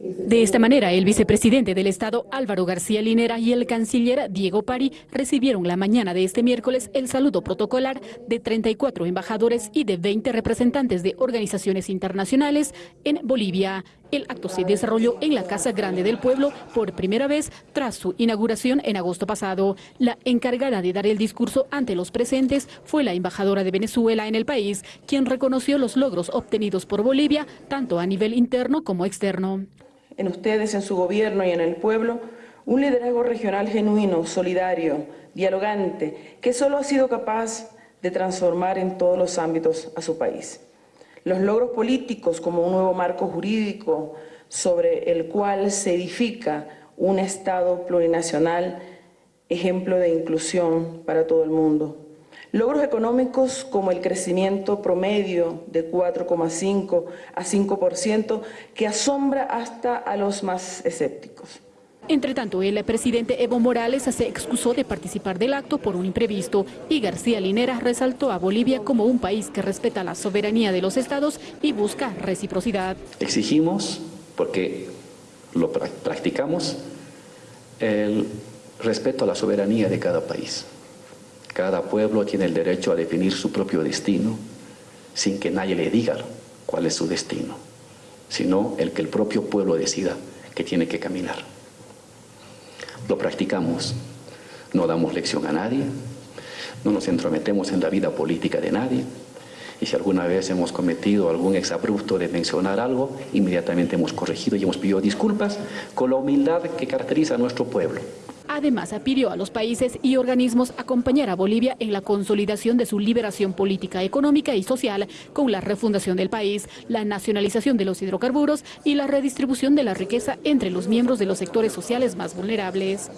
De esta manera, el vicepresidente del Estado Álvaro García Linera y el canciller Diego Pari recibieron la mañana de este miércoles el saludo protocolar de 34 embajadores y de 20 representantes de organizaciones internacionales en Bolivia. El acto se desarrolló en la Casa Grande del Pueblo por primera vez tras su inauguración en agosto pasado. La encargada de dar el discurso ante los presentes fue la embajadora de Venezuela en el país, quien reconoció los logros obtenidos por Bolivia, tanto a nivel interno como externo en ustedes, en su gobierno y en el pueblo, un liderazgo regional genuino, solidario, dialogante, que solo ha sido capaz de transformar en todos los ámbitos a su país. Los logros políticos como un nuevo marco jurídico sobre el cual se edifica un Estado plurinacional, ejemplo de inclusión para todo el mundo. Logros económicos como el crecimiento promedio de 4,5 a 5% que asombra hasta a los más escépticos. Entre tanto, el presidente Evo Morales se excusó de participar del acto por un imprevisto y García Linera resaltó a Bolivia como un país que respeta la soberanía de los estados y busca reciprocidad. Exigimos, porque lo practicamos, el respeto a la soberanía de cada país. Cada pueblo tiene el derecho a definir su propio destino sin que nadie le diga cuál es su destino, sino el que el propio pueblo decida que tiene que caminar. Lo practicamos, no damos lección a nadie, no nos entrometemos en la vida política de nadie, y si alguna vez hemos cometido algún exabrupto de mencionar algo, inmediatamente hemos corregido y hemos pedido disculpas con la humildad que caracteriza a nuestro pueblo. Además, pidió a los países y organismos acompañar a Bolivia en la consolidación de su liberación política, económica y social con la refundación del país, la nacionalización de los hidrocarburos y la redistribución de la riqueza entre los miembros de los sectores sociales más vulnerables.